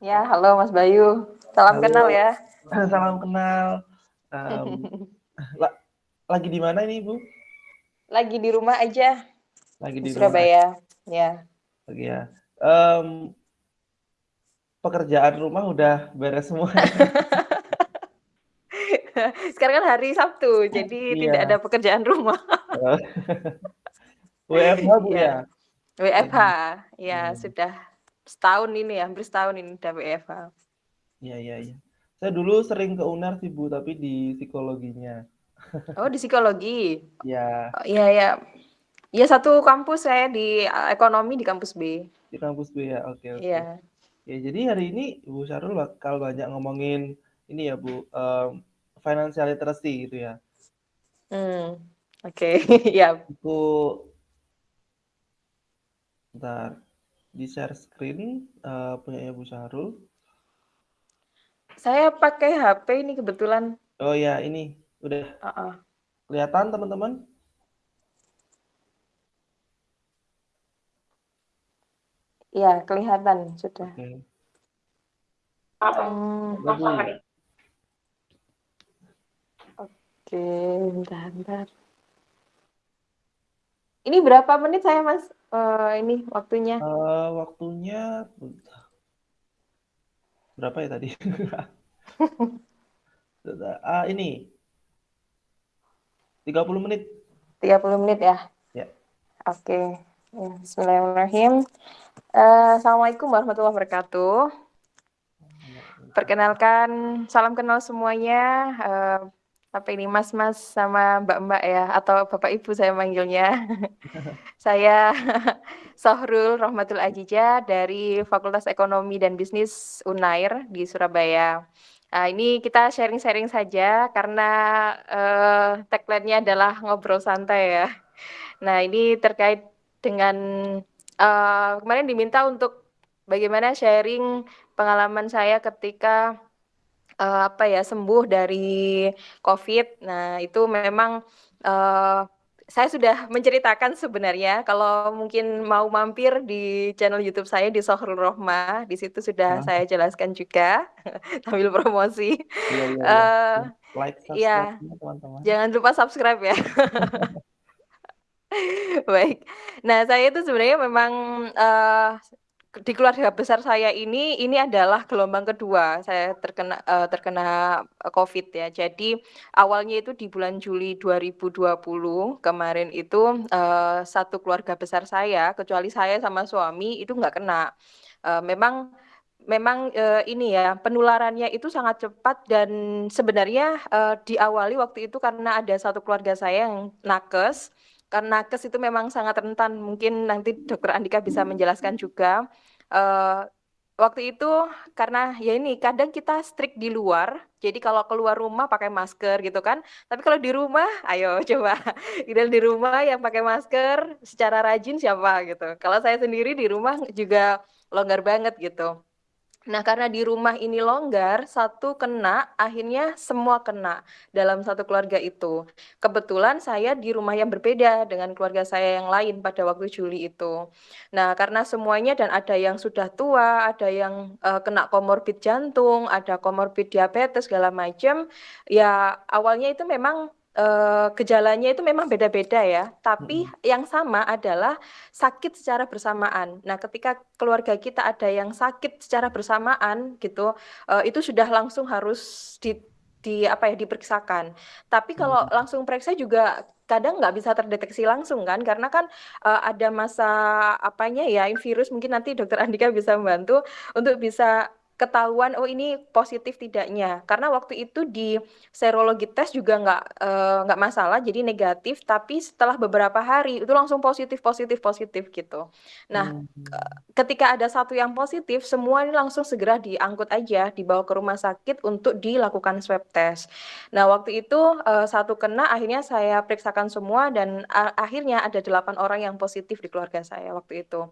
Ya, halo Mas Bayu. Salam Halo, kenal ya. salam kenal. Um, la lagi di mana ini, Ibu? Lagi di rumah aja. Lagi di, di Surabaya, rumah. ya. Lagi ya. Um, pekerjaan rumah udah beres semua. Sekarang kan hari Sabtu, jadi iya. tidak ada pekerjaan rumah. WFH Bu ya? ya? WFH, ya hmm. sudah setahun ini ya, hampir setahun ini udah WFH. Iya, iya, iya. Saya dulu sering ke UNAR sih Bu, tapi di psikologinya. Oh, di psikologi? Iya. Oh, iya, iya. Iya, satu kampus saya di eh, ekonomi di kampus B. Di kampus B ya, oke, oke. Iya. Ya, jadi hari ini Ibu Syarul bakal banyak ngomongin ini ya Bu, um, financial literacy gitu ya. Hmm, oke, okay. ya. Aku Bentar, di share screen uh, punya Ibu Syahrul. Saya pakai HP ini kebetulan. Oh ya, ini udah. Uh -uh. Kelihatan teman-teman? Iya, kelihatan sudah. Oke. Okay. Hmm. Oke, bentar, bentar. Ini berapa menit saya, Mas? Uh, ini waktunya? Uh, waktunya berapa ya tadi? uh, ini 30 menit. 30 menit ya? Ya. Oke. Okay. Ya, Bismillahirrahmanirrahim. Uh, Assalamualaikum warahmatullahi wabarakatuh. Perkenalkan, salam kenal semuanya. Uh, apa ini mas-mas sama mbak-mbak ya atau bapak ibu saya manggilnya. saya Sohrul Rahmatul Ajija dari Fakultas Ekonomi dan Bisnis Unair di Surabaya. Nah, ini kita sharing-sharing saja karena uh, tagline-nya adalah ngobrol santai ya. Nah, ini terkait dengan uh, kemarin diminta untuk bagaimana sharing pengalaman saya ketika uh, apa ya sembuh dari COVID. Nah itu memang uh, saya sudah menceritakan sebenarnya kalau mungkin mau mampir di channel YouTube saya di Sohrul Rohma di situ sudah ah. saya jelaskan juga sambil promosi. Iya, iya, iya. Uh, like subscribe ya, teman-teman. Jangan lupa subscribe ya. Baik. Nah, saya itu sebenarnya memang uh, di keluarga besar saya ini ini adalah gelombang kedua saya terkena uh, terkena COVID ya. Jadi awalnya itu di bulan Juli 2020 kemarin itu uh, satu keluarga besar saya kecuali saya sama suami itu nggak kena. Uh, memang memang uh, ini ya penularannya itu sangat cepat dan sebenarnya uh, diawali waktu itu karena ada satu keluarga saya yang nakes karena nakes itu memang sangat rentan. Mungkin nanti Dokter Andika bisa menjelaskan juga. Uh, waktu itu karena ya ini kadang kita strict di luar. Jadi kalau keluar rumah pakai masker gitu kan. Tapi kalau di rumah, ayo coba. Kita di rumah yang pakai masker secara rajin siapa gitu. Kalau saya sendiri di rumah juga longgar banget gitu. Nah, karena di rumah ini longgar, satu kena, akhirnya semua kena dalam satu keluarga itu. Kebetulan saya di rumah yang berbeda dengan keluarga saya yang lain pada waktu Juli itu. Nah, karena semuanya dan ada yang sudah tua, ada yang uh, kena komorbid jantung, ada komorbid diabetes segala macam, ya awalnya itu memang uh, gejalanya itu memang beda-beda ya, tapi hmm. yang sama adalah sakit secara bersamaan. Nah, ketika keluarga kita ada yang sakit secara bersamaan gitu, uh, itu sudah langsung harus di di apa ya diperiksakan. Tapi kalau hmm. langsung periksa juga kadang nggak bisa terdeteksi langsung kan karena kan uh, ada masa apanya ya virus mungkin nanti dokter Andika bisa membantu untuk bisa ketahuan oh ini positif tidaknya. Karena waktu itu di serologi tes juga nggak uh, nggak masalah jadi negatif. Tapi setelah beberapa hari itu langsung positif positif positif gitu. Nah hmm. ketika ada satu yang positif semua ini langsung segera diangkut aja dibawa ke rumah sakit untuk dilakukan swab test. Nah waktu itu uh, satu kena akhirnya saya periksakan semua dan uh, akhirnya ada delapan orang yang positif di keluarga saya waktu itu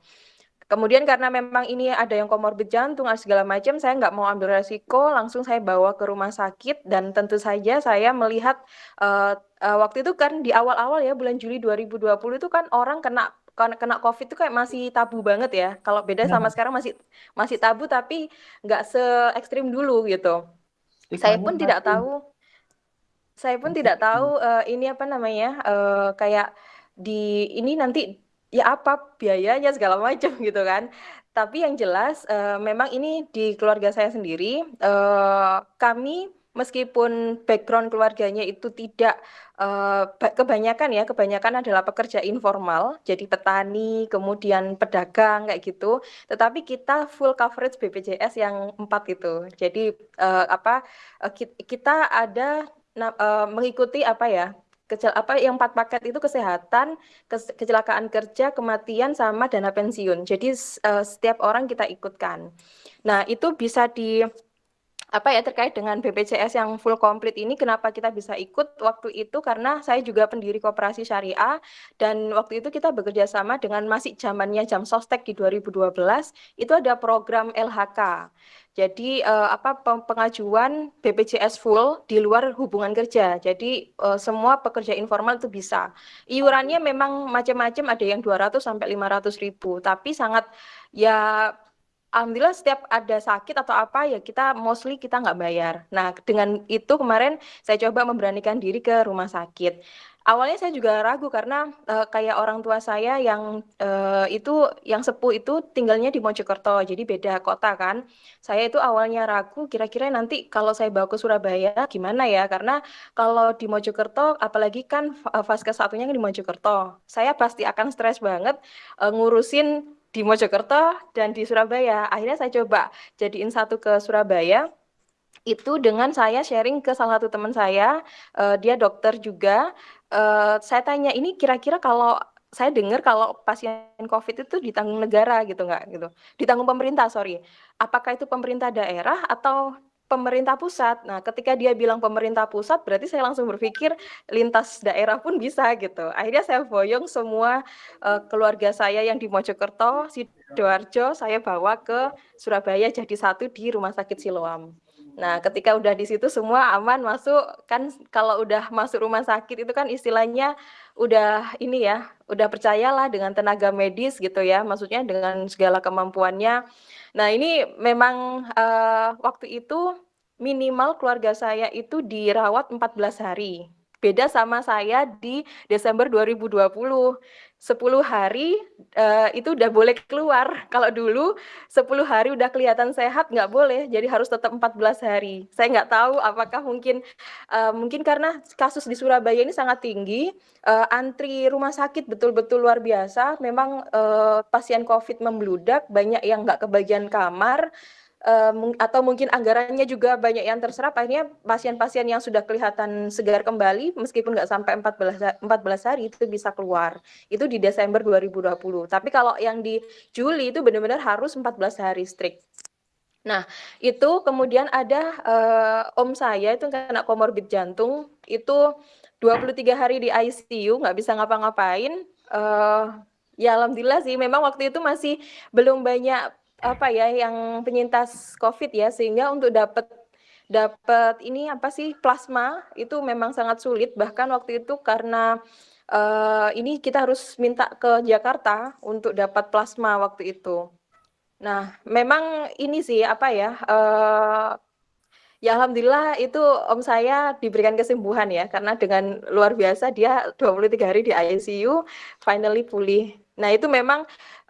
Kemudian karena memang ini ada yang komorbid jantung, segala macam, saya nggak mau ambil resiko, langsung saya bawa ke rumah sakit dan tentu saja saya melihat uh, uh, waktu itu kan di awal-awal ya bulan Juli 2020 itu kan orang kena kena COVID itu kayak masih tabu banget ya. Kalau beda sama Nah. sekarang masih masih tabu tapi nggak se-ekstrim dulu gitu. Saya pun tidak tahu saya pun tidak tahu, eee, ini apa namanya, eee, kayak di ini nanti ya apa biayanya segala macam gitu kan. Tapi yang jelas, eee, memang ini di keluarga saya sendiri, eee, kami meskipun background keluarganya itu tidak, eee, ba kebanyakan ya, kebanyakan adalah pekerja informal, jadi petani, kemudian pedagang kayak gitu, tetapi kita full coverage BPJS yang 4 itu. Jadi, eee, apa, eee, kit kita ada na eee, mengikuti apa ya, kecel apa yang 4 paket itu kesehatan, kes kecelakaan kerja, kematian, sama dana pensiun. Jadi eee, setiap orang kita ikutkan. Nah itu bisa di apa ya, terkait dengan BPJS yang full komplit ini kenapa kita bisa ikut waktu itu karena saya juga pendiri koperasi syariah dan waktu itu kita bekerja sama dengan masih zamannya jam sostek di 2012, itu ada program LHK. Jadi, eee, apa, pengajuan BPJS full di luar hubungan kerja. Jadi, eee, semua pekerja informal itu bisa. Iurannya memang macam-macam, ada yang 200 sampai Rp500.000 tapi sangat ya alhamdulillah setiap ada sakit atau apa, ya kita mostly kita nggak bayar. Nah dengan itu kemarin saya coba memberanikan diri ke rumah sakit. Awalnya saya juga ragu karena, eee, kayak orang tua saya yang, eee, itu yang sepuh itu tinggalnya di Mojokerto, jadi beda kota kan. Saya itu awalnya ragu kira-kira nanti kalau saya bawa ke Surabaya gimana ya, karena kalau di Mojokerto apalagi kan, vaskes satunya kan di Mojokerto, saya pasti akan stres banget, eee, ngurusin di Mojokerto dan di Surabaya. Akhirnya saya coba jadiin satu ke Surabaya, itu dengan saya sharing ke salah satu teman saya, eee, dia dokter juga, eee, saya tanya, "Ini kira-kira kalau" saya dengar kalau pasien COVID itu ditanggung negara gitu nggak? Gitu, ditanggung pemerintah sorry, apakah itu pemerintah daerah atau pemerintah pusat? Nah ketika dia bilang pemerintah pusat berarti saya langsung berpikir lintas daerah pun bisa gitu. Akhirnya saya boyong semua, eee, keluarga saya yang di Mojokerto, Sidoarjo, saya bawa ke Surabaya jadi satu di Rumah Sakit Siloam. Nah ketika udah di situ semua aman masuk, kan kalau udah masuk rumah sakit itu kan istilahnya udah ini ya, udah percayalah dengan tenaga medis gitu ya, maksudnya dengan segala kemampuannya. Nah ini memang, eee, waktu itu minimal keluarga saya itu dirawat 14 hari, beda sama saya di Desember 2020, 10 hari, eee, itu udah boleh keluar. Kalau dulu 10 hari udah kelihatan sehat nggak boleh, jadi harus tetap 14 hari. Saya nggak tahu apakah mungkin, eee, mungkin karena kasus di Surabaya ini sangat tinggi, eee, antri rumah sakit betul-betul luar biasa, memang, eee, pasien COVID membludak, banyak yang nggak kebagian kamar, mung atau mungkin anggarannya juga banyak yang terserap, akhirnya pasien-pasien yang sudah kelihatan segar kembali meskipun nggak sampai 14 ha 14 hari itu bisa keluar. Itu di Desember 2020, tapi kalau yang di Juli itu benar-benar harus 14 hari strict. Nah itu kemudian ada, eee, om saya itu kena comorbid jantung, itu 23 hari di ICU nggak bisa ngapa-ngapain, eee, ya alhamdulillah sih memang waktu itu masih belum banyak apa ya, yang penyintas COVID ya, sehingga untuk dapet dapet ini apa sih, plasma itu memang sangat sulit, bahkan waktu itu karena, eee, ini kita harus minta ke Jakarta untuk dapat plasma waktu itu. Nah memang ini sih apa ya, eee, ya alhamdulillah itu om saya diberikan kesembuhan ya, karena dengan luar biasa dia 23 hari di ICU, finally pulih. Nah itu memang,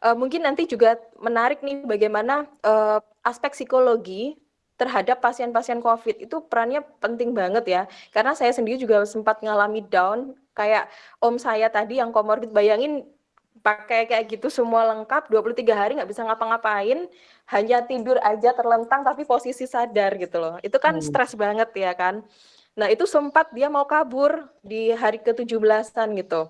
eee, mungkin nanti juga menarik nih bagaimana, eee, aspek psikologi terhadap pasien-pasien COVID itu perannya penting banget ya, karena saya sendiri juga sempat ngalami down, kayak om saya tadi yang comorbid, bayangin pakai kayak gitu semua lengkap 23 hari nggak bisa ngapa-ngapain, hanya tidur aja terlentang tapi posisi sadar gitu loh, itu kan Hmm. stres banget ya kan. Nah itu sempat dia mau kabur di hari ke-17-an gitu,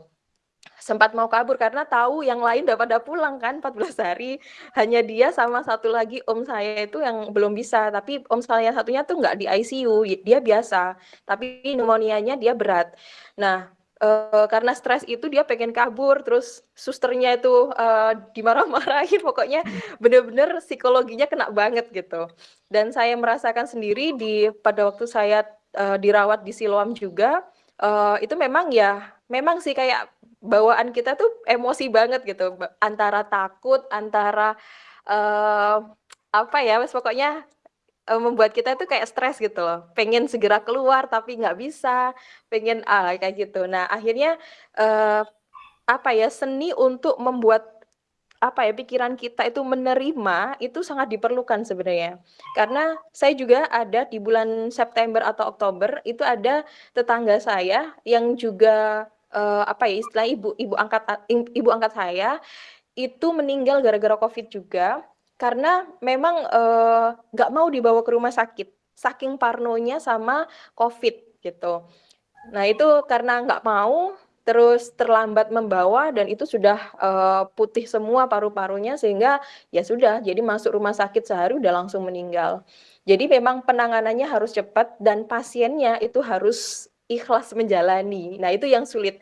sempat mau kabur karena tahu yang lain udah pada pulang kan 14 hari, hanya dia sama satu lagi om saya itu yang belum bisa, tapi om saya satunya tuh nggak di ICU, dia biasa, tapi pneumonia-nya dia berat. Nah, eee, karena stres itu dia pengen kabur, terus susternya itu, eee, dimarah-marahin, pokoknya bener-bener psikologinya kena banget gitu. Dan saya merasakan sendiri di pada waktu saya, eee, dirawat di Siloam juga, eee, itu memang ya, memang sih kayak bawaan kita tuh emosi banget gitu, antara takut, antara, eee, apa ya, wes pokoknya, eee, membuat kita tuh kayak stres gitu loh, pengen segera keluar tapi nggak bisa, pengen ah, kayak gitu. Nah akhirnya, eee, apa ya, seni untuk membuat apa ya, pikiran kita itu menerima, itu sangat diperlukan sebenarnya. Karena saya juga ada di bulan September atau Oktober, itu ada tetangga saya yang juga, eee, apa ya, istilahnya ibu ibu angkat ibu angkat saya, itu meninggal gara-gara Covid juga, karena memang, eee, nggak mau dibawa ke rumah sakit, saking parnonya sama Covid, gitu. Nah itu karena nggak mau, terus terlambat membawa dan itu sudah, eee, putih semua paru-parunya sehingga, ya sudah, jadi masuk rumah sakit sehari udah langsung meninggal. Jadi memang penanganannya harus cepat dan pasiennya itu harus ikhlas menjalani. Nah itu yang sulit,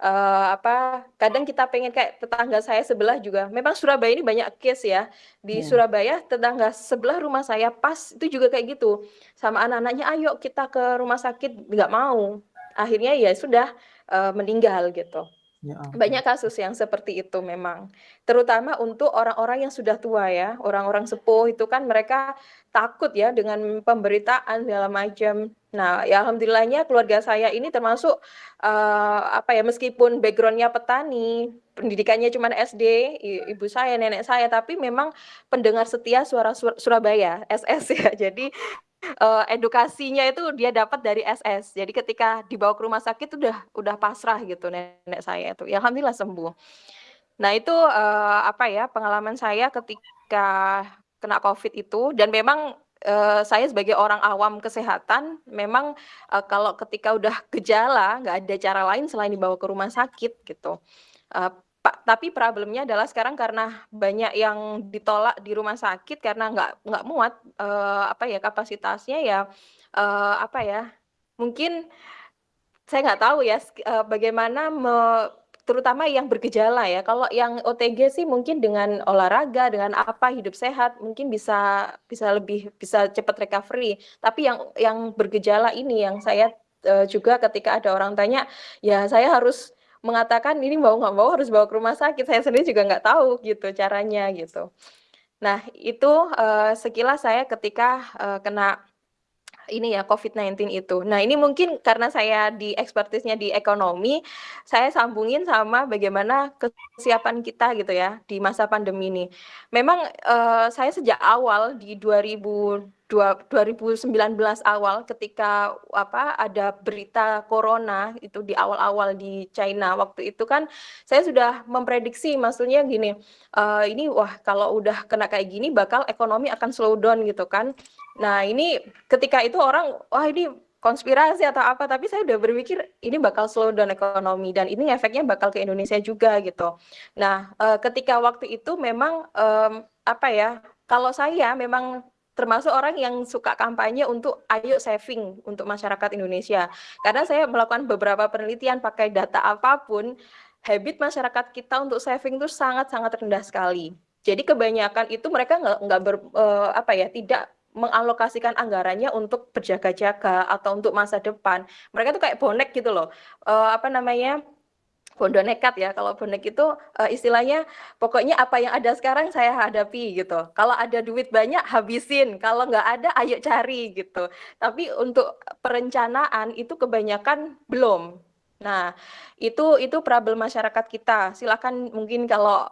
eee, apa, kadang kita pengen kayak tetangga saya sebelah juga memang Surabaya ini banyak case ya, di Mhm. Surabaya tetangga sebelah rumah saya pas itu juga kayak gitu, sama anak-anaknya, "Ayo kita ke rumah sakit," nggak mau. Akhirnya ya sudah, eee, meninggal gitu. Ya. Banyak kasus yang seperti itu memang, terutama untuk orang-orang yang sudah tua ya, orang-orang sepuh itu kan mereka takut ya dengan pemberitaan segala macam. Nah ya alhamdulillahnya keluarga saya ini termasuk, eee, apa ya, meskipun background-nya petani, pendidikannya cuman SD, ibu saya, nenek saya, tapi memang pendengar setia Suara Sur Surabaya, SS ya. Jadi, eee, edukasinya itu dia dapat dari SS. Jadi ketika dibawa ke rumah sakit udah udah pasrah gitu nenek saya itu, ya alhamdulillah sembuh. Nah itu, eee, apa ya, pengalaman saya ketika kena Covid itu dan memang, eee, saya sebagai orang awam kesehatan, memang, eee, kalau ketika udah gejala, nggak ada cara lain selain dibawa ke rumah sakit gitu. Pa tapi problemnya adalah sekarang karena banyak yang ditolak di rumah sakit karena nggak nggak muat, eee, apa ya, kapasitasnya ya, eee, apa ya, mungkin saya nggak tahu ya, eee, bagaimana me terutama yang bergejala ya, kalau yang OTG sih mungkin dengan olahraga, dengan apa, hidup sehat, mungkin bisa bisa lebih bisa cepat recovery. Tapi yang yang bergejala ini yang saya, eee, juga ketika ada orang tanya, ya saya harus mengatakan ini mau nggak mau harus bawa ke rumah sakit, saya sendiri juga nggak tahu gitu caranya, gitu. Nah itu, eee, sekilas saya ketika, eee, kena ini ya, Covid-19 itu. Nah ini mungkin karena saya di expertise-nya di ekonomi, saya sambungin sama bagaimana kesiapan kita gitu ya, di masa pandemi ini. Memang, eee, saya sejak awal di 2002 2019 awal ketika, apa, ada berita corona itu di awal-awal di China, waktu itu kan saya sudah memprediksi, maksudnya gini, eee, ini wah kalau udah kena kayak gini bakal ekonomi akan slow down gitu kan. Nah ini ketika itu orang, wah ini konspirasi atau apa, tapi saya udah berpikir ini bakal slow down ekonomi dan ini efeknya bakal ke Indonesia juga gitu. Nah, eee, ketika waktu itu memang, mmm, apa ya, kalau saya memang termasuk orang yang suka kampanye untuk, "Ayo saving untuk masyarakat Indonesia." Karena saya melakukan beberapa penelitian pakai data apa pun, habit masyarakat kita untuk saving tuh sangat-sangat rendah sekali. Jadi kebanyakan itu mereka nggak nggak ber eee, apa ya, tidak mengalokasikan anggarannya untuk berjaga-jaga atau untuk masa depan. Mereka tuh kayak bonek gitu loh, eee, apa namanya, bondo nekat ya, kalau bonek itu, eee, istilahnya pokoknya apa yang ada sekarang saya hadapi gitu. Kalau ada duit banyak habisin, kalau nggak ada ayo cari gitu. Tapi untuk perencanaan itu kebanyakan belum. Nah itu itu problem masyarakat kita, silakan mungkin kalau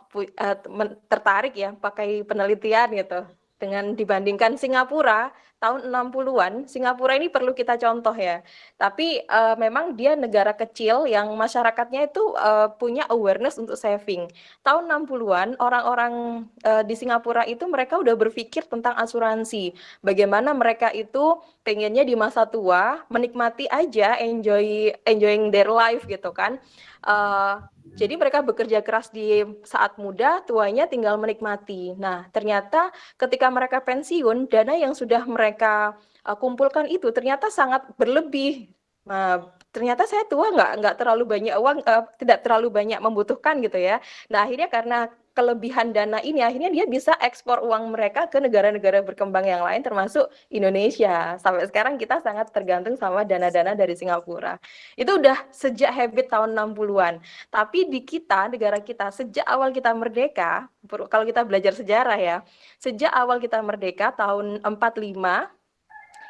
men tertarik ya pakai penelitian gitu, dengan dibandingkan Singapura tahun 60-an, Singapura ini perlu kita contoh ya. Tapi, eee, memang dia negara kecil yang masyarakatnya itu, eee, punya awareness untuk saving. Tahun 60-an orang-orang, eee, di Singapura itu mereka udah berpikir tentang asuransi, bagaimana mereka itu pengennya di masa tua menikmati aja, enjoy enjoying their life gitu kan. Eee, jadi mereka bekerja keras di saat muda, tuanya tinggal menikmati. Nah ternyata ketika mereka pensiun, dana yang sudah mereka, eee, kumpulkan itu ternyata sangat berlebih. Nah, ternyata saya tua nggak nggak terlalu banyak uang, eee, tidak terlalu banyak membutuhkan gitu ya. Nah akhirnya karena kelebihan dana ini akhirnya dia bisa ekspor uang mereka ke negara-negara berkembang yang lain termasuk Indonesia. Sampai sekarang kita sangat tergantung sama dana-dana dari Singapura. Itu udah sejak habit tahun 60-an. Tapi di kita, negara kita, sejak awal kita merdeka, kalau kita belajar sejarah ya, sejak awal kita merdeka tahun 45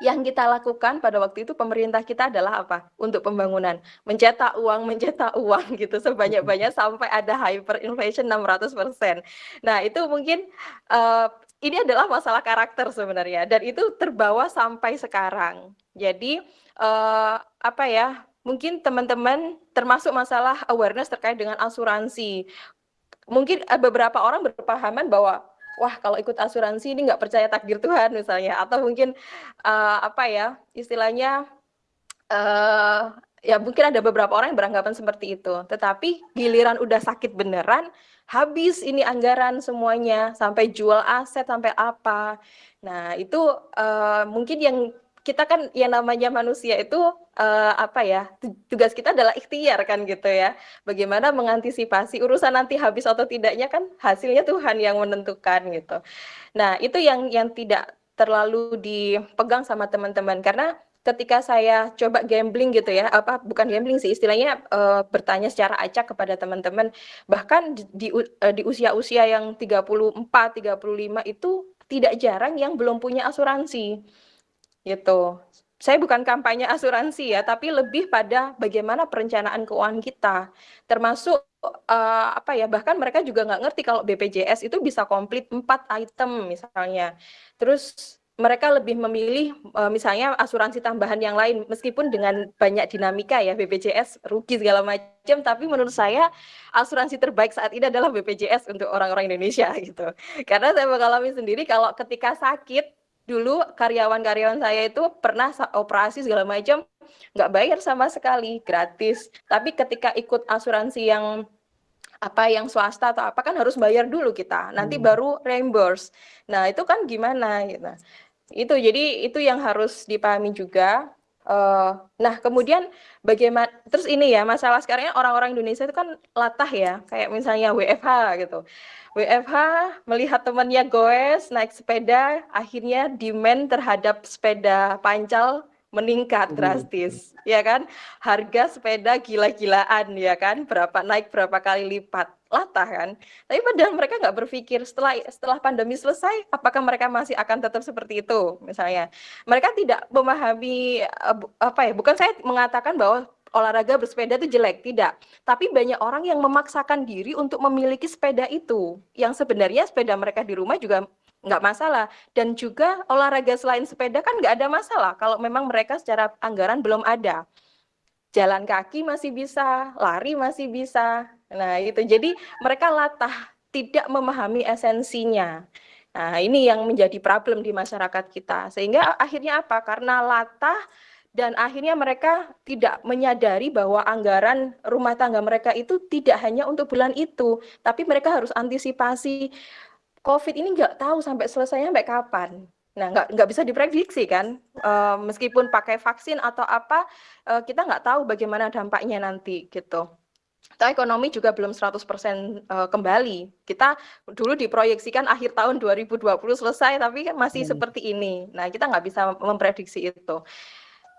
yang kita lakukan pada waktu itu pemerintah kita adalah apa? Untuk pembangunan, mencetak uang, mencetak uang gitu sebanyak-banyak sampai ada hyperinflation 600%. Nah, itu mungkin uh, ini adalah masalah karakter sebenarnya dan itu terbawa sampai sekarang. Jadi uh, apa ya? Mungkin teman-teman termasuk masalah awareness terkait dengan asuransi. Mungkin beberapa orang berpahaman bahwa wah kalau ikut asuransi ini nggak percaya takdir Tuhan misalnya. Atau mungkin uh, apa ya istilahnya uh, ya mungkin ada beberapa orang yang beranggapan seperti itu. Tetapi giliran udah sakit beneran habis ini anggaran semuanya sampai jual aset sampai apa. Nah itu uh, mungkin yang kita kan yang namanya manusia itu uh, apa ya tugas kita adalah ikhtiar kan gitu ya. Bagaimana mengantisipasi urusan nanti habis atau tidaknya kan hasilnya Tuhan yang menentukan gitu. Nah itu yang yang tidak terlalu dipegang sama teman-teman. Karena ketika saya coba gambling gitu ya apa bukan gambling sih istilahnya uh, bertanya secara acak kepada teman-teman bahkan di, di, di usia-usia yang 34 35 itu tidak jarang yang belum punya asuransi Gitu. Saya bukan kampanye asuransi ya, tapi lebih pada bagaimana perencanaan keuangan kita. Termasuk uh, apa ya, bahkan mereka juga nggak ngerti kalau BPJS itu bisa komplit empat item misalnya. Terus mereka lebih memilih uh, misalnya asuransi tambahan yang lain meskipun dengan banyak dinamika ya BPJS rugi segala macam tapi menurut saya asuransi terbaik saat ini adalah BPJS untuk orang-orang Indonesia gitu karena saya mengalami sendiri kalau ketika sakit dulu karyawan-karyawan saya itu pernah operasi segala macam nggak bayar sama sekali gratis. Tapi ketika ikut asuransi yang apa yang swasta atau apa kan harus bayar dulu kita. Nanti hmm. baru reimburse. Nah itu kan gimana gitu. Itu jadi itu yang harus dipahami juga uh, nah kemudian bagaimana terus ini ya masalah sekarang orang-orang Indonesia itu kan latah ya kayak misalnya WFH gitu. WFH melihat temannya goes naik sepeda, akhirnya demand terhadap sepeda pancal meningkat drastis, ya kan? Harga sepeda gila-gilaan, ya kan? Berapa naik berapa kali lipat, latah kan? Tapi padahal mereka nggak berpikir setelah setelah pandemi selesai, apakah mereka masih akan tetap seperti itu, misalnya? Mereka tidak memahami eh, apa ya? Bukan saya mengatakan bahwa olahraga bersepeda itu jelek, tidak. Tapi banyak orang yang memaksakan diri untuk memiliki sepeda itu, yang sebenarnya sepeda mereka di rumah juga nggak masalah. Dan juga olahraga selain sepeda kan nggak ada masalah kalau memang mereka secara anggaran belum ada. Jalan kaki masih bisa, lari masih bisa. Nah itu, jadi mereka latah, tidak memahami esensinya. Nah ini yang menjadi problem di masyarakat kita. Sehingga akhirnya apa? Karena latah, dan akhirnya mereka tidak menyadari bahwa anggaran rumah tangga mereka itu tidak hanya untuk bulan itu, tapi mereka harus antisipasi COVID ini nggak tahu sampai selesainya sampai kapan. Nah, nggak nggak bisa diprediksi kan, uh, meskipun pakai vaksin atau apa, uh, kita nggak tahu bagaimana dampaknya nanti gitu. Atau ekonomi juga belum 100% uh, kembali. Kita dulu diproyeksikan akhir tahun 2020 selesai, tapi kan masih hmm. seperti ini. Nah, kita nggak bisa memprediksi itu.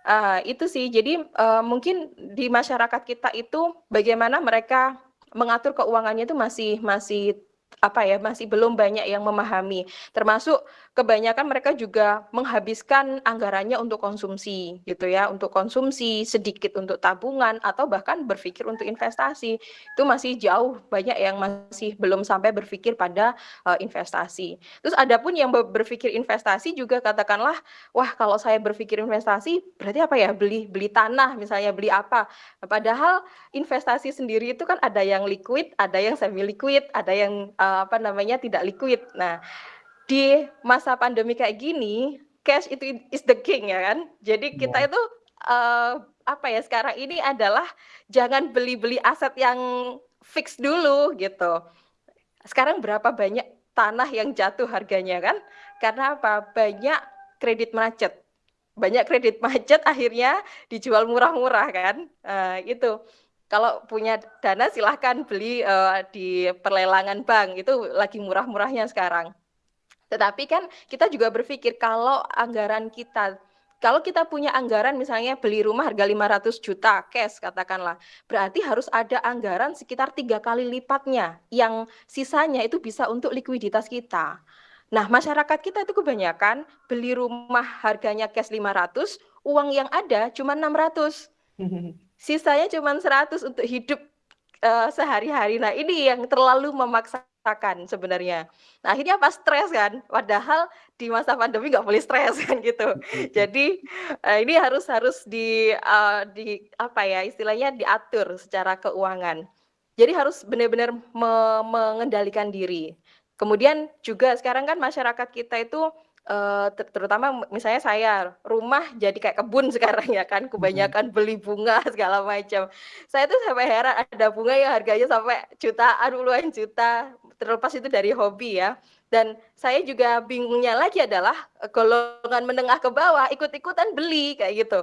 Uh, itu sih, jadi uh, mungkin di masyarakat kita itu bagaimana mereka mengatur keuangannya itu masih masih apa ya masih belum banyak yang memahami. Termasuk kebanyakan mereka juga menghabiskan anggarannya untuk konsumsi gitu ya untuk konsumsi sedikit untuk tabungan atau bahkan berpikir untuk investasi. Itu masih jauh banyak yang masih belum sampai berpikir pada uh, investasi. Terus ada pun yang berpikir investasi juga katakanlah wah kalau saya berpikir investasi berarti apa ya? Beli beli tanah misalnya beli apa? Padahal investasi sendiri itu kan ada yang liquid ada yang semi liquid ada yang uh, apa namanya tidak liquid. Nah di masa pandemi kayak gini cash itu is the king ya kan? Jadi kita itu uh, apa ya sekarang ini adalah jangan beli-beli aset yang fix dulu gitu. Sekarang berapa banyak tanah yang jatuh harganya kan? Karena apa? Banyak kredit macet. Banyak kredit macet akhirnya dijual murah-murah kan? Uh, itu. Kalau punya dana silahkan beli uh, di perlelangan bank. Itu lagi murah-murahnya sekarang. Tetapi kan kita juga berpikir kalau anggaran kita kalau kita punya anggaran misalnya beli rumah harga 500 juta cash katakanlah, berarti harus ada anggaran sekitar tiga kali lipatnya yang sisanya itu bisa untuk likuiditas kita. Nah, masyarakat kita itu kebanyakan beli rumah harganya cash 500, uang yang ada cuma 600. Sisanya cuma 100 untuk hidup uh, sehari-hari. Nah, ini yang terlalu memaksa rasakan sebenarnya. Nah, akhirnya pas stres kan, padahal di masa pandemi nggak boleh stres kan gitu. Jadi uh, ini harus harus di uh, di apa ya istilahnya diatur secara keuangan. Jadi harus benar-benar me mengendalikan diri. Kemudian juga sekarang kan masyarakat kita itu uh, terutama misalnya saya, rumah jadi kayak kebun sekarang ya kan, kebanyakan beli bunga segala macam. Saya tuh sampai heran ada bunga yang harganya sampai jutaan, puluhan juta, terlepas itu dari hobi ya. Dan saya juga bingungnya lagi adalah golongan menengah ke bawah ikut-ikutan beli kayak gitu.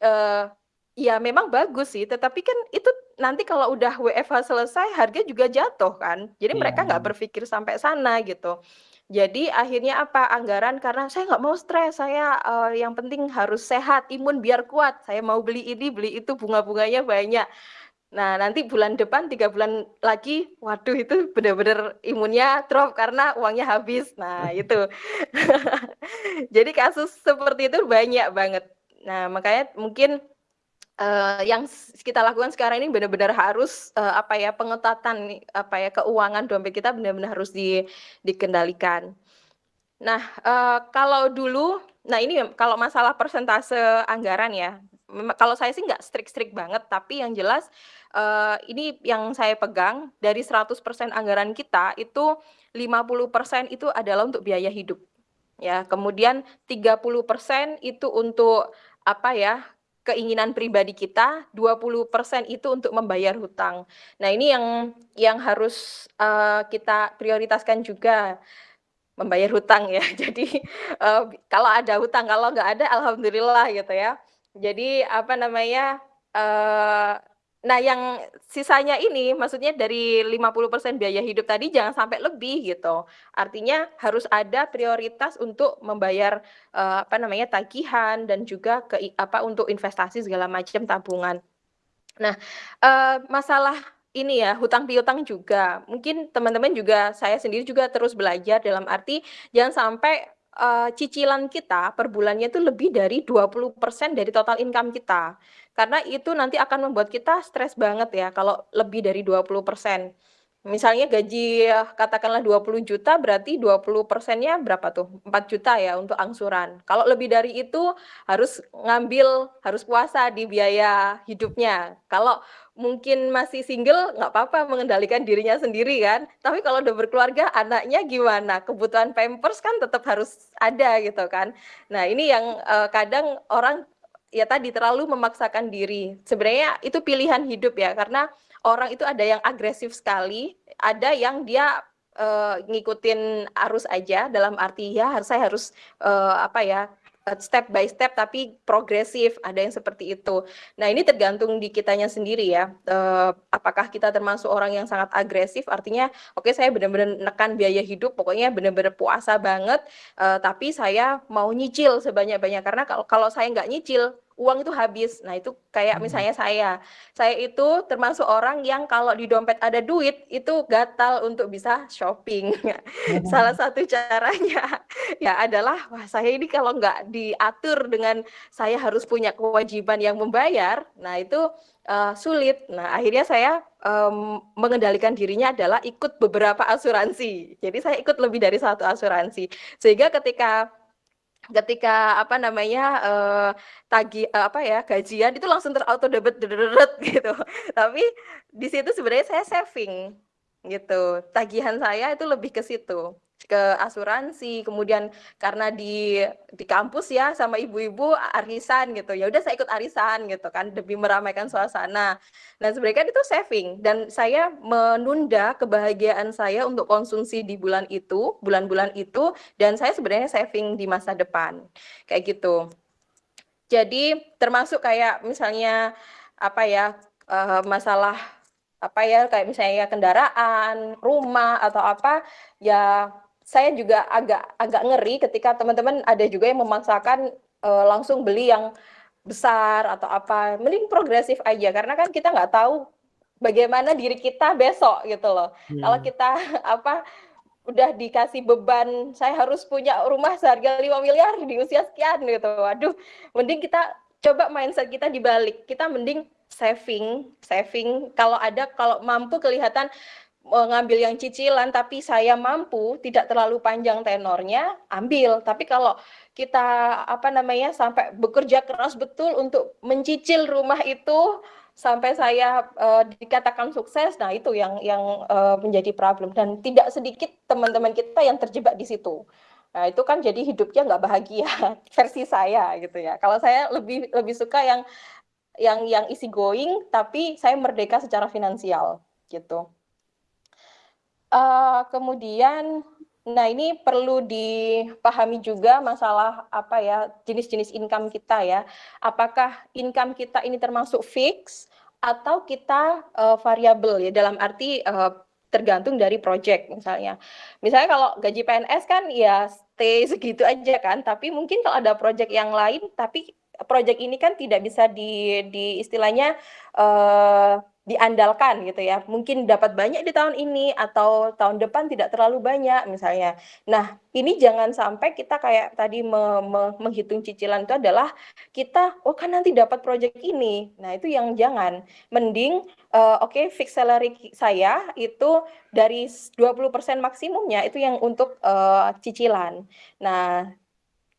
Uh, ya memang bagus sih, tetapi kan itu nanti kalau udah WFH selesai harga juga jatuh kan. Jadi yeah. mereka nggak berpikir sampai sana gitu. Jadi akhirnya apa, anggaran karena saya nggak mau stres, saya, uh, yang penting harus sehat, imun biar kuat, saya mau beli ini, beli itu, bunga-bunganya banyak. Nah, nanti bulan depan, tiga bulan lagi, waduh itu benar-benar imunnya drop karena uangnya habis. Nah, itu. Jadi kasus seperti itu banyak banget. Nah, makanya mungkin uh, yang kita lakukan sekarang ini benar-benar harus uh, apa ya pengetatan apa ya keuangan dompet kita benar-benar harus di, dikendalikan. Nah uh, kalau dulu, nah ini kalau masalah persentase anggaran ya, kalau saya sih nggak strict-strict banget, tapi yang jelas uh, ini yang saya pegang dari 100% anggaran kita itu 50% itu adalah untuk biaya hidup ya kemudian 30% itu untuk apa ya keinginan pribadi kita, 20% itu untuk membayar hutang. Nah, ini yang yang harus uh, kita prioritaskan juga membayar hutang ya. Jadi uh, kalau ada hutang, kalau nggak ada alhamdulillah gitu ya. Jadi apa namanya? Uh, Nah, yang sisanya ini maksudnya dari 50% biaya hidup tadi jangan sampai lebih gitu. Artinya harus ada prioritas untuk membayar uh, apa namanya tagihan dan juga ke apa untuk investasi segala macam tabungan. Nah, uh, masalah ini ya hutang piutang juga. Mungkin teman-teman juga saya sendiri juga terus belajar dalam arti jangan sampai uh, cicilan kita per bulannya itu lebih dari 20% dari total income kita. Karena itu nanti akan membuat kita stres banget ya kalau lebih dari 20%. Misalnya gaji katakanlah 20 juta berarti 20 persennya berapa tuh? 4 juta ya untuk angsuran. Kalau lebih dari itu harus ngambil, harus puasa di biaya hidupnya. Kalau mungkin masih single nggak apa-apa mengendalikan dirinya sendiri kan. Tapi kalau udah berkeluarga anaknya gimana? Kebutuhan pampers kan tetap harus ada gitu kan. Nah ini yang uh, kadang orang ya tadi terlalu memaksakan diri. Sebenarnya itu pilihan hidup ya karena orang itu ada yang agresif sekali, ada yang dia uh, ngikutin arus aja dalam arti ya harus saya harus uh, apa ya step by step tapi progresif ada yang seperti itu. Nah ini tergantung di kitanya sendiri ya. Uh, apakah kita termasuk orang yang sangat agresif? Artinya oke okay, saya benar-benar nekan biaya hidup, pokoknya benar-benar puasa banget. Uh, tapi saya mau nyicil sebanyak-banyak karena kalau kalau saya nggak nyicil uang itu habis. Nah, itu kayak hmm. misalnya saya. Saya itu termasuk orang yang kalau di dompet ada duit itu gatal untuk bisa shopping. Hmm. Salah satu caranya ya adalah wah saya ini kalau nggak diatur dengan saya harus punya kewajiban yang membayar, nah itu uh, sulit. Nah, akhirnya saya um, mengendalikan dirinya adalah ikut beberapa asuransi. Jadi saya ikut lebih dari satu asuransi. Sehingga ketika ketika apa namanya uh, tagi uh, apa ya gajian itu langsung terauto debit gitu. Tapi di situ sebenarnya saya saving gitu. Tagihan saya itu lebih ke situ ke asuransi kemudian karena di di kampus ya sama ibu-ibu arisan gitu. Ya udah saya ikut arisan gitu kan demi meramaikan suasana. Nah sebenarnya kan itu saving. Dan saya menunda kebahagiaan saya untuk konsumsi di bulan itu bulan-bulan itu dan saya sebenarnya saving di masa depan. Kayak gitu. Jadi termasuk kayak misalnya apa ya uh, masalah apa ya kayak misalnya kendaraan, rumah atau apa ya saya juga agak agak ngeri ketika teman-teman ada juga yang memaksakan uh, langsung beli yang besar atau apa. Mending progresif aja karena kan kita nggak tahu bagaimana diri kita besok gitu loh. Hmm. Kalau kita apa udah dikasih beban saya harus punya rumah seharga 5 miliar di usia sekian gitu. Waduh, mending kita coba mindset kita dibalik. Kita mending saving, saving. Kalau ada kalau mampu kelihatan mengambil yang cicilan tapi saya mampu tidak terlalu panjang tenornya ambil. Tapi kalau kita apa namanya sampai bekerja keras betul untuk mencicil rumah itu sampai saya uh, dikatakan sukses nah itu yang yang uh, menjadi problem. Dan tidak sedikit teman-teman kita yang terjebak di situ. Nah itu kan jadi hidupnya nggak bahagia versi saya gitu ya. Kalau saya lebih lebih suka yang yang yang easy going tapi saya merdeka secara finansial gitu Uh, kemudian, nah ini perlu dipahami juga masalah apa ya jenis-jenis income kita ya. Apakah income kita ini termasuk fix atau kita uh, variabel ya dalam arti uh, tergantung dari project misalnya. Misalnya kalau gaji PNS kan ya stay segitu aja kan, tapi mungkin kalau ada project yang lain tapi project ini kan tidak bisa di di istilahnya uh, diandalkan gitu ya. Mungkin dapat banyak di tahun ini atau tahun depan tidak terlalu banyak misalnya. Nah, ini jangan sampai kita kayak tadi me me menghitung cicilan itu adalah kita oh kan nanti dapat project ini. Nah, itu yang jangan. Mending uh, oke okay, fix salary saya itu dari 20% maksimumnya itu yang untuk uh, cicilan. Nah,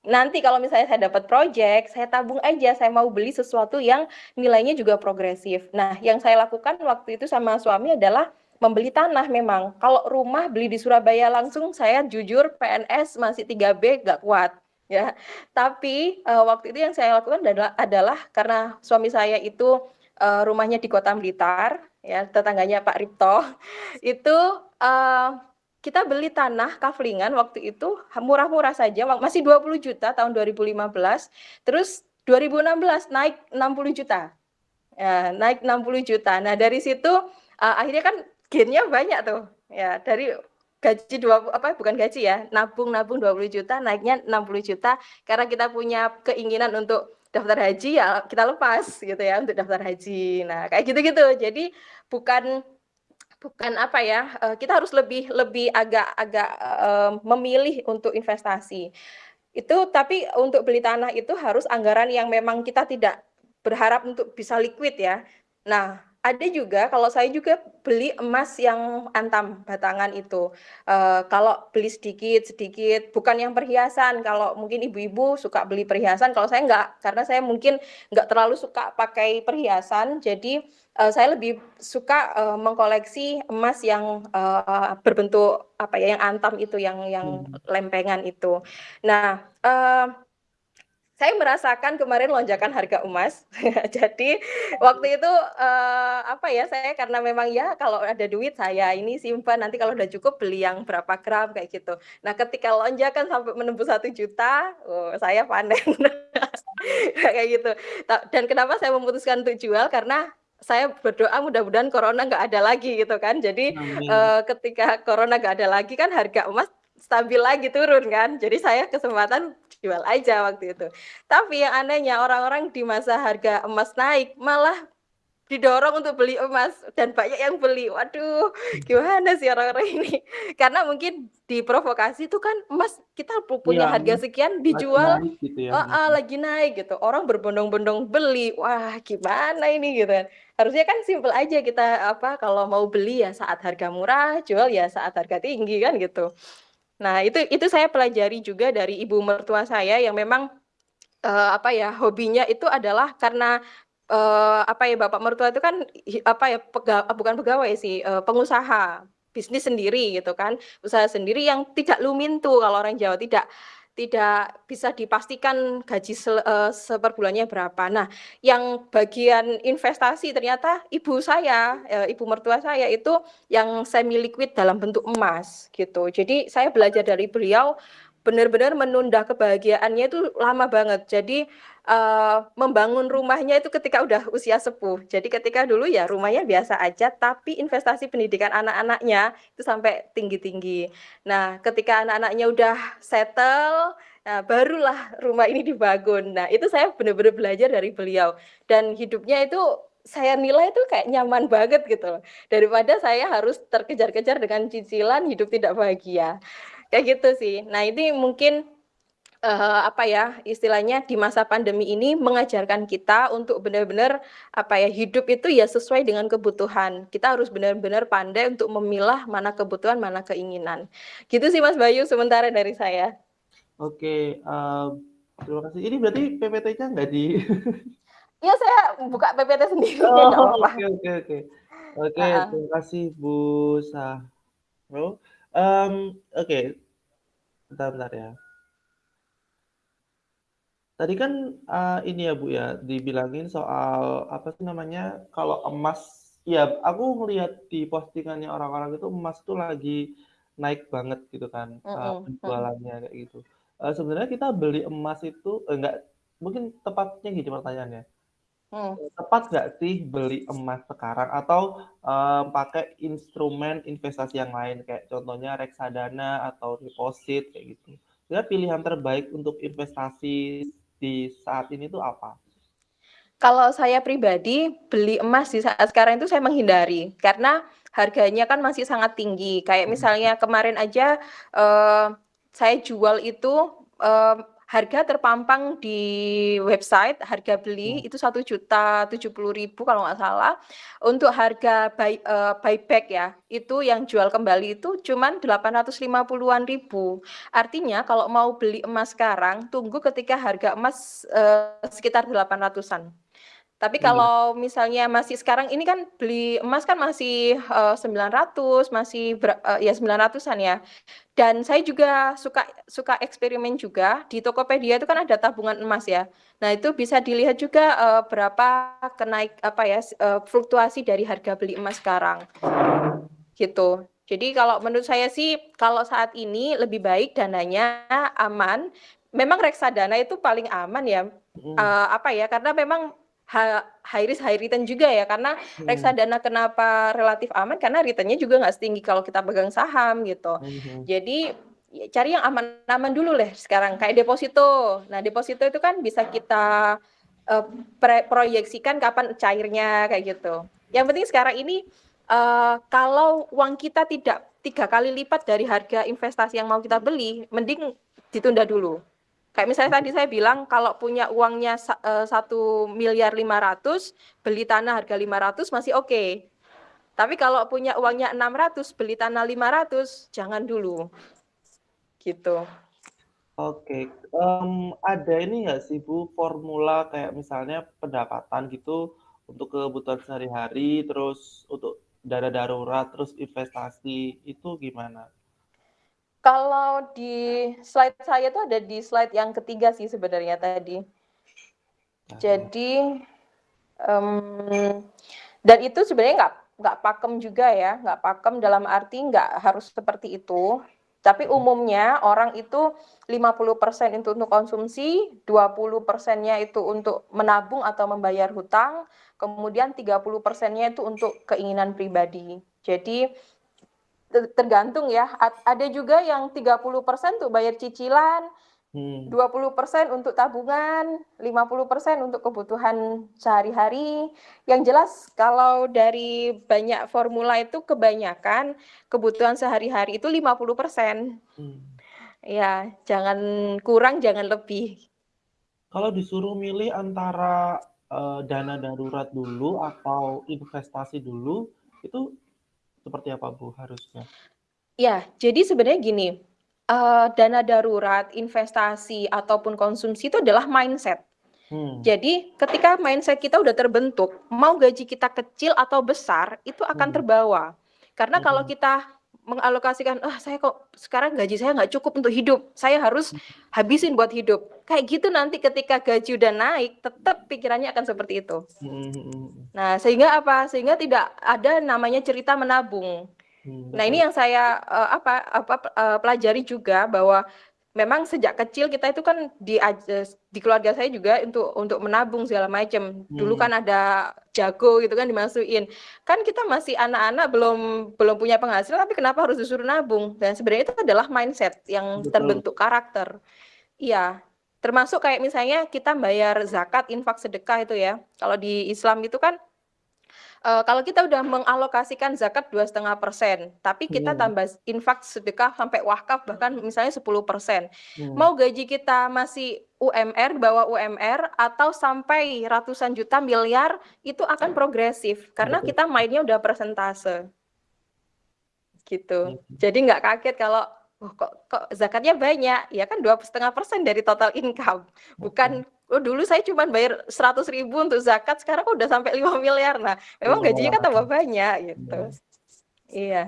nanti kalau misalnya saya dapat project, saya tabung aja, saya mau beli sesuatu yang nilainya juga progresif. Nah, yang saya lakukan waktu itu sama suami adalah membeli tanah memang. Kalau rumah beli di Surabaya langsung, saya jujur PNS masih 3B gak kuat ya. Tapi uh, waktu itu yang saya lakukan adalah, adalah karena suami saya itu uh, rumahnya di Kota Blitar, ya tetangganya Pak Ripto, itu uh, kita beli tanah kaflingan waktu itu murah-murah saja masih 20 juta tahun 2015 terus 2016 naik 60 juta. Ya, naik 60 juta. Nah dari situ uh, akhirnya kan gainnya banyak tuh. Ya dari gaji dua apa bukan gaji ya nabung nabung 20 juta naiknya 60 juta. Karena kita punya keinginan untuk daftar haji ya kita lepas gitu ya untuk daftar haji. Nah kayak gitu-gitu. Jadi bukan bukan apa ya uh, kita harus lebih lebih agak-agak uh, memilih untuk investasi. Itu tapi untuk beli tanah itu harus anggaran yang memang kita tidak berharap untuk bisa liquid ya. Nah ada juga kalau saya juga beli emas yang antam batangan itu. Uh, kalau beli sedikit sedikit bukan yang perhiasan. Kalau mungkin ibu-ibu suka beli perhiasan kalau saya enggak karena saya mungkin enggak terlalu suka pakai perhiasan. Jadi uh, saya lebih suka uh, mengkoleksi emas yang uh, berbentuk apa ya yang antam itu yang yang hmm. lempengan itu. Nah uh, saya merasakan kemarin lonjakan harga emas. Jadi waktu itu uh, apa ya saya karena memang ya kalau ada duit saya ini simpan nanti kalau udah cukup beli yang berapa gram kayak gitu. Nah ketika lonjakan sampai menembus satu juta, oh, saya panen kayak gitu. Dan kenapa saya memutuskan untuk jual karena saya berdoa mudah-mudahan corona nggak ada lagi gitu kan. Jadi uh, ketika corona nggak ada lagi kan harga emas stabil lagi turun kan. Jadi saya kesempatan jual aja waktu itu. Tapi yang anehnya orang-orang di masa harga emas naik malah didorong untuk beli emas dan banyak yang beli. Waduh, gimana sih orang-orang ini? Karena mungkin diprovokasi itu kan emas kita punya ya, harga sekian dijual lagi naik, gitu ya. oh, oh, lagi naik gitu. Orang berbondong-bondong beli. Wah, gimana ini gitu kan. Harusnya kan simpel aja kita apa kalau mau beli ya saat harga murah, jual ya saat harga tinggi kan gitu. Nah, itu itu saya pelajari juga dari ibu mertua saya yang memang, uh, apa ya, hobinya itu adalah karena, uh, apa ya, bapak mertua itu kan apa ya, pega bukan pegawai sih, uh, pengusaha, bisnis sendiri gitu kan, usaha sendiri yang tidak lumintu kalau orang Jawa, tidak tidak bisa dipastikan gaji se uh, seperbulannya berapa. Nah, yang bagian investasi ternyata ibu saya, uh, ibu mertua saya itu yang semi liquid dalam bentuk emas gitu. Jadi saya belajar dari beliau benar-benar menunda kebahagiaannya itu lama banget. Jadi, uh, membangun rumahnya itu ketika udah usia sepuh. Jadi ketika dulu ya rumahnya biasa aja, tapi investasi pendidikan anak-anaknya itu sampai tinggi-tinggi. Nah, ketika anak-anaknya udah settle, nah barulah rumah ini dibangun. Nah, itu saya benar-benar belajar dari beliau dan hidupnya itu saya nilai itu kayak nyaman banget gitu daripada saya harus terkejar-kejar dengan cicilan hidup tidak bahagia. Kayak gitu sih. Nah, ini mungkin, uh, apa ya, istilahnya di masa pandemi ini mengajarkan kita untuk benar-benar, apa ya, hidup itu ya sesuai dengan kebutuhan. Kita harus benar-benar pandai untuk memilah mana kebutuhan, mana keinginan. Gitu sih Mas Bayu sementara dari saya. Oke, uh, terima kasih. Ini berarti PPT-nya nggak di Iya, saya buka PPT sendiri, Oh, apa-apa. oke oke oke. Oke, terima kasih Bu Sahro. Um, oke. Bentar bentar ya. Tadi kan, uh, ini ya, Bu, ya, dibilangin soal, apa sih namanya, kalau emas ya aku ngelihat di postingannya orang-orang itu emas itu lagi naik banget gitu kan, uh, Mhm mhm. penjualannya kayak gitu. Uh, sebenarnya kita beli emas itu enggak mungkin tepatnya gini pertanyaannya, Hmm. tepat nggak sih beli emas sekarang atau, uh, pakai instrumen investasi yang lain kayak contohnya reksadana atau deposit kayak gitu. Sebenarnya pilihan terbaik untuk investasi di saat ini tuh apa? Kalau saya pribadi, beli emas di saat sekarang itu saya menghindari, karena harganya kan masih sangat tinggi. Kayak Mhm. misalnya kemarin aja, eee, saya jual itu, eee, harga terpampang di website, harga beli Mmm. itu Rp1.070.000 kalau nggak salah. Untuk harga buy eee, buyback ya, itu yang jual kembali itu cuman Rp850.000-an. Artinya kalau mau beli emas sekarang, tunggu ketika harga emas, eee, sekitar Rp800.000-an. Tapi Iya. kalau misalnya masih sekarang ini kan beli emas kan masih, eee, 900 masih ber eee, ya 900-an ya. Dan saya juga suka suka eksperimen juga, di Tokopedia itu kan ada tabungan emas ya. Nah itu bisa dilihat juga, eee, berapa kenaik apa ya, eee, fluktuasi dari harga beli emas sekarang. Gitu. Jadi kalau menurut saya sih, kalau saat ini lebih baik dananya aman, memang reksadana itu paling aman ya, Mhm. eee, apa ya, karena memang high risk high return juga ya, karena Mhm. reksadana kenapa relatif aman, karena return-nya juga nggak setinggi kalau kita pegang saham gitu. Mhm. Jadi, ya cari yang aman-aman dulu deh sekarang, kayak deposito. Nah deposito itu kan bisa kita, pre proyeksikan kapan cairnya, kayak gitu. Yang penting sekarang ini, eee, kalau uang kita tidak 3 kali lipat dari harga investasi yang mau kita beli, mending ditunda dulu. Kayak misalnya tadi saya bilang kalau punya uangnya sa eee, Rp1.500.000.000 beli tanah harga 500 masih oke. Tapi kalau punya uangnya 600 beli tanah 500 jangan dulu. Gitu. Oke, mmm, ada ini nggak sih Bu, formula kayak misalnya pendapatan gitu, untuk kebutuhan sehari-hari, terus untuk dana darurat, terus investasi, itu gimana? Kalau di slide saya tuh ada di slide yang ketiga sih sebenarnya tadi. Jadi, mmm, dan itu sebenarnya nggak nggak pakem juga ya, nggak pakem dalam arti nggak harus seperti itu. Tapi Mhm. umumnya orang itu 50% itu untuk konsumsi, 20%-nya itu untuk menabung atau membayar hutang, kemudian 30%-nya itu untuk keinginan pribadi. Jadi, tergantung ya, ad ada juga yang 30% untuk bayar cicilan, Hmm. 20% untuk tabungan, 50% untuk kebutuhan sehari-hari. Yang jelas kalau dari banyak formula itu kebanyakan kebutuhan sehari-hari itu 50%. Mmm. Iya, jangan kurang, jangan lebih. Kalau disuruh milih antara, eee, dana darurat dulu atau investasi dulu, itu seperti apa Bu harusnya? Iya, jadi sebenarnya gini, eee, dana darurat, investasi, ataupun konsumsi itu adalah mindset. Hmm. Jadi ketika mindset kita udah terbentuk, mau gaji kita kecil atau besar, itu akan Hmm. terbawa. Karena kalau Mhm. kita mengalokasikan, "Ah, saya kok sekarang gaji saya nggak cukup untuk hidup, saya harus habisin buat hidup." Kayak gitu nanti ketika gaji udah naik, tetep pikirannya akan seperti itu. Mhm. Nah, sehingga apa, sehingga tidak ada namanya cerita menabung. Nah ini yang saya, eee, apa apa, eee, pelajari juga bahwa memang sejak kecil kita itu kan di di keluarga saya juga untuk untuk menabung segala macam. Dulu Hmm. kan ada jago gitu kan dimasukin. Kan kita masih anak-anak belum belum punya penghasilan tapi kenapa harus disuruh nabung? Dan sebenarnya itu adalah mindset yang Betul. terbentuk karakter. Iya. Termasuk kayak misalnya kita bayar zakat, infak, sedekah itu ya. Kalau di Islam itu kan uh, kalau kita udah mengalokasikan zakat 2,5%, tapi kita Hmm. tambah infak, sedekah sampai wakaf bahkan misalnya 10%. Hmm. Mau gaji kita masih UMR, di bawah UMR atau sampai ratusan juta, miliar, itu akan progresif karena kita mainnya udah persentase. Gitu. Hmm. Jadi nggak kaget kalau oh, kok kok zakatnya banyak, ya kan 2,5% dari total income. Bukan oh dulu saya cuma bayar 100 ribu untuk zakat, sekarang kok udah sampai 5 miliar. Nah, memang gajinya kan tambah banyak gitu. Iya.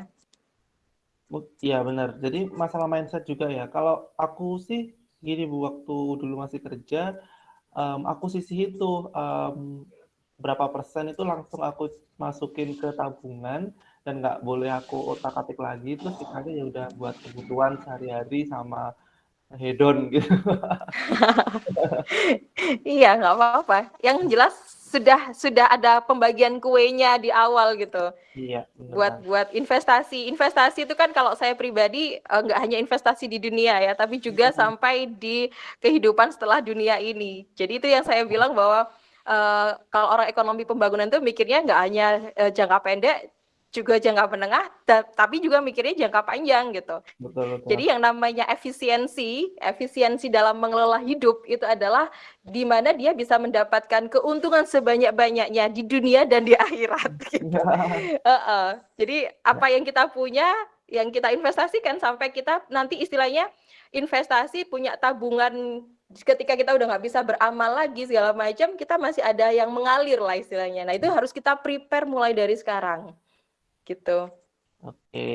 Iya benar. Jadi masalah mindset juga ya. Kalau aku sih gini Bu, waktu dulu masih kerja, um, aku sisih itu um, berapa persen itu langsung aku masukin ke tabungan dan nggak boleh aku otak-atik lagi terus sisanya ya udah buat kebutuhan sehari-hari sama hedon gitu. iya nggak apa-apa. Yang jelas sudah sudah ada pembagian kuenya di awal gitu. Iya. Buat buat investasi. Investasi itu kan kalau saya pribadi nggak hanya investasi di dunia ya, tapi juga sampai di kehidupan setelah dunia ini. Jadi itu yang saya bilang bahwa uh, kalau orang ekonomi pembangunan itu mikirnya nggak hanya uh, jangka pendek, juga jangka menengah, tapi juga mikirnya jangka panjang gitu. Betul, betul. Jadi yang namanya efisiensi, efisiensi dalam mengelola hidup itu adalah di mana dia bisa mendapatkan keuntungan sebanyak-banyaknya di dunia dan di akhirat. Gitu. uh -uh. Jadi apa yang kita punya, yang kita investasikan sampai kita nanti istilahnya investasi punya tabungan ketika kita udah nggak bisa beramal lagi segala macam, kita masih ada yang mengalir lah istilahnya. Nah itu harus kita prepare mulai dari sekarang gitu. Oke.